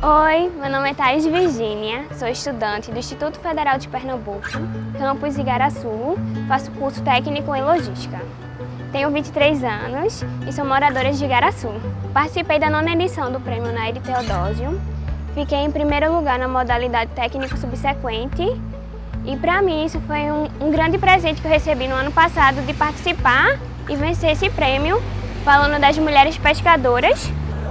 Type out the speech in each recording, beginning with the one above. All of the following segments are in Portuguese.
Oi, meu nome é Thais Virgínia, sou estudante do Instituto Federal de Pernambuco, campus Igaraçu, faço curso técnico em logística. Tenho 23 anos e sou moradora de Igaraçu. Participei da nona edição do Prêmio Nair Teodósio, fiquei em primeiro lugar na modalidade técnico subsequente e para mim isso foi um, um grande presente que eu recebi no ano passado de participar e vencer esse prêmio falando das mulheres pescadoras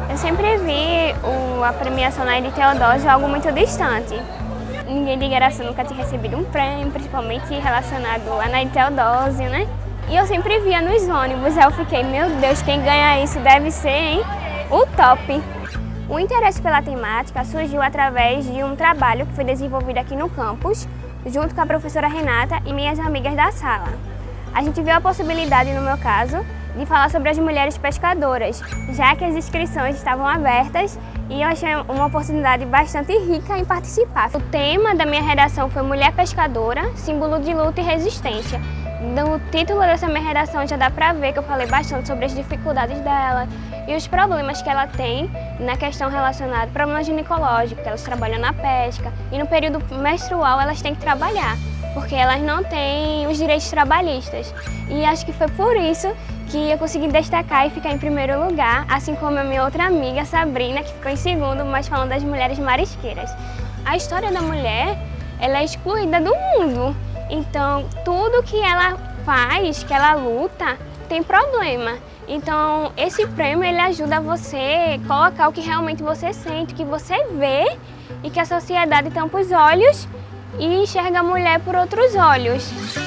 eu sempre vi o, a premiação na de Teodósio algo muito distante. Ninguém de Igaraçu nunca tinha recebido um prêmio, principalmente relacionado a Naide Teodósio, né? E eu sempre via nos ônibus, aí eu fiquei, meu Deus, quem ganha isso deve ser, hein? O top! O interesse pela temática surgiu através de um trabalho que foi desenvolvido aqui no campus, junto com a professora Renata e minhas amigas da sala. A gente viu a possibilidade, no meu caso, de falar sobre as mulheres pescadoras, já que as inscrições estavam abertas e eu achei uma oportunidade bastante rica em participar. O tema da minha redação foi Mulher Pescadora, símbolo de luta e resistência. No título dessa minha redação já dá pra ver que eu falei bastante sobre as dificuldades dela e os problemas que ela tem na questão relacionada problemas ginecológicos, elas trabalham na pesca e no período menstrual elas têm que trabalhar porque elas não têm os direitos trabalhistas. E acho que foi por isso que eu consegui destacar e ficar em primeiro lugar, assim como a minha outra amiga, Sabrina, que ficou em segundo, mas falando das mulheres marisqueiras. A história da mulher, ela é excluída do mundo. Então, tudo que ela faz, que ela luta, tem problema. Então, esse prêmio, ele ajuda você colocar o que realmente você sente, o que você vê e que a sociedade tampa os olhos e enxerga a mulher por outros olhos.